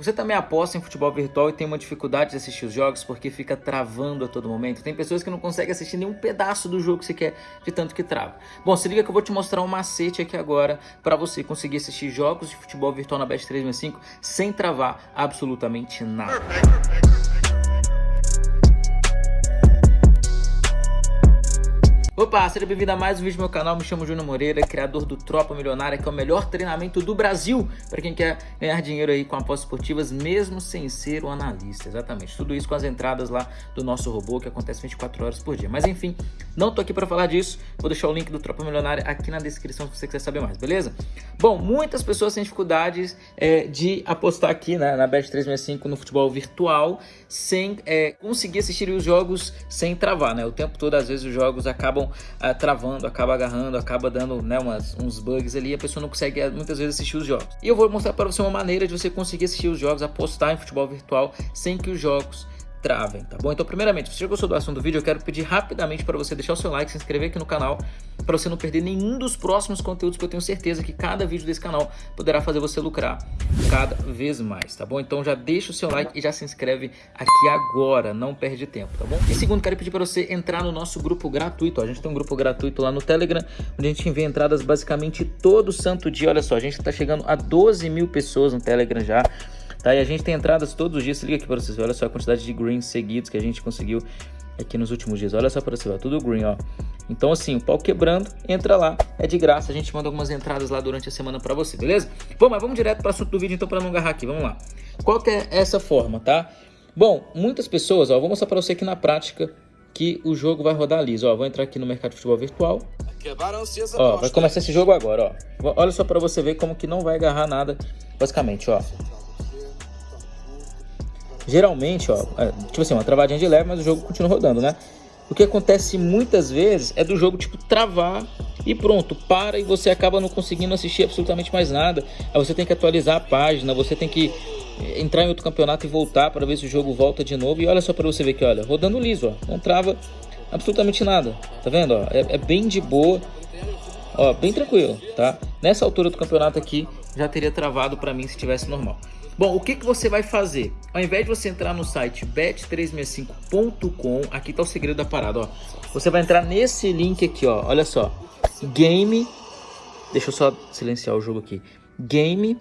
Você também aposta em futebol virtual e tem uma dificuldade de assistir os jogos porque fica travando a todo momento? Tem pessoas que não conseguem assistir nenhum pedaço do jogo que quer de tanto que trava. Bom, se liga que eu vou te mostrar um macete aqui agora para você conseguir assistir jogos de futebol virtual na Bet 365 sem travar absolutamente nada. Opa, seja bem-vindo a mais um vídeo do meu canal, me chamo Júnior Moreira, criador do Tropa Milionária, que é o melhor treinamento do Brasil para quem quer ganhar dinheiro aí com apostas esportivas, mesmo sem ser um analista, exatamente. Tudo isso com as entradas lá do nosso robô, que acontece 24 horas por dia. Mas enfim, não tô aqui para falar disso, vou deixar o link do Tropa Milionária aqui na descrição se você quiser saber mais, beleza? Bom, muitas pessoas têm dificuldades é, de apostar aqui né, na Bet365 no futebol virtual, sem é, conseguir assistir os jogos sem travar, né? O tempo todo, às vezes, os jogos acabam uh, travando, acaba agarrando, acaba dando né, umas, uns bugs ali, a pessoa não consegue eh, muitas vezes assistir os jogos. E eu vou mostrar para você uma maneira de você conseguir assistir os jogos, apostar em futebol virtual sem que os jogos travem, tá bom? Então, primeiramente, se você gostou do assunto do vídeo, eu quero pedir rapidamente para você deixar o seu like, se inscrever aqui no canal, para você não perder nenhum dos próximos conteúdos, que eu tenho certeza que cada vídeo desse canal poderá fazer você lucrar cada vez mais, tá bom? Então já deixa o seu like e já se inscreve aqui agora, não perde tempo, tá bom? E segundo, quero pedir para você entrar no nosso grupo gratuito, ó, a gente tem um grupo gratuito lá no Telegram, onde a gente envia entradas basicamente todo santo dia, olha só, a gente está chegando a 12 mil pessoas no Telegram já, Tá? E a gente tem entradas todos os dias, se liga aqui para vocês, olha só a quantidade de greens seguidos que a gente conseguiu aqui nos últimos dias. Olha só para você, ó, tudo green, ó. Então assim, o pau quebrando, entra lá, é de graça, a gente manda algumas entradas lá durante a semana para você, beleza? Bom, mas vamos direto para o assunto do vídeo então para não agarrar aqui, vamos lá. Qual que é essa forma, tá? Bom, muitas pessoas, ó, vou mostrar para você aqui na prática que o jogo vai rodar liso, ó. Vou entrar aqui no mercado de futebol virtual. Ó, vai começar esse jogo agora, ó. Olha só para você ver como que não vai agarrar nada, basicamente, ó. Geralmente, ó, é, tipo assim, uma travadinha de leve, mas o jogo continua rodando, né? O que acontece muitas vezes é do jogo, tipo, travar e pronto, para e você acaba não conseguindo assistir absolutamente mais nada. Aí você tem que atualizar a página, você tem que eh, entrar em outro campeonato e voltar para ver se o jogo volta de novo. E olha só para você ver que, olha, rodando liso, ó, não trava absolutamente nada. Tá vendo, ó? É, é bem de boa, ó, bem tranquilo, tá? Nessa altura do campeonato aqui, já teria travado para mim se tivesse normal. Bom, o que, que você vai fazer? Ao invés de você entrar no site bet365.com, aqui tá o segredo da parada, ó. Você vai entrar nesse link aqui, ó. Olha só. Game. Deixa eu só silenciar o jogo aqui. Game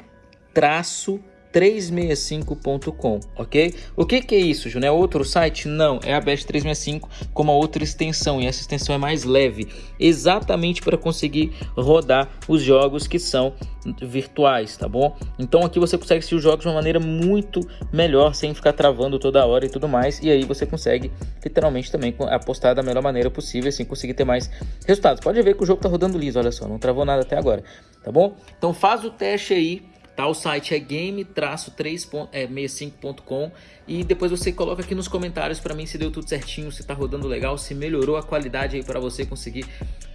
traço 365.com, ok? O que, que é isso, Júnior? É outro site? Não, é a Best 365 com uma outra extensão e essa extensão é mais leve, exatamente para conseguir rodar os jogos que são virtuais, tá bom? Então aqui você consegue assistir os jogos de uma maneira muito melhor, sem ficar travando toda hora e tudo mais, e aí você consegue literalmente também apostar da melhor maneira possível, assim conseguir ter mais resultados. Pode ver que o jogo tá rodando liso, olha só, não travou nada até agora, tá bom? Então faz o teste aí Tá? O site é game-65.com e depois você coloca aqui nos comentários para mim se deu tudo certinho, se tá rodando legal, se melhorou a qualidade aí para você conseguir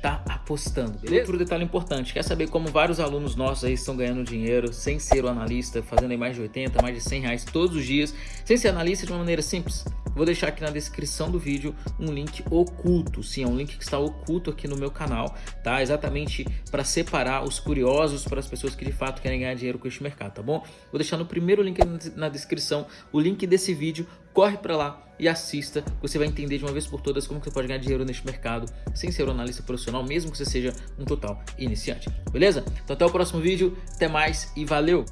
tá apostando, beleza? Outro detalhe importante, quer saber como vários alunos nossos aí estão ganhando dinheiro sem ser o analista, fazendo aí mais de 80, mais de 100 reais todos os dias, sem ser analista de uma maneira simples? Vou deixar aqui na descrição do vídeo um link oculto, sim, é um link que está oculto aqui no meu canal, tá? Exatamente para separar os curiosos para as pessoas que de fato querem ganhar dinheiro com este mercado, tá bom? Vou deixar no primeiro link na descrição o link desse vídeo, corre para lá e assista, você vai entender de uma vez por todas como você pode ganhar dinheiro neste mercado sem ser um analista profissional, mesmo que você seja um total iniciante, beleza? Então até o próximo vídeo, até mais e valeu!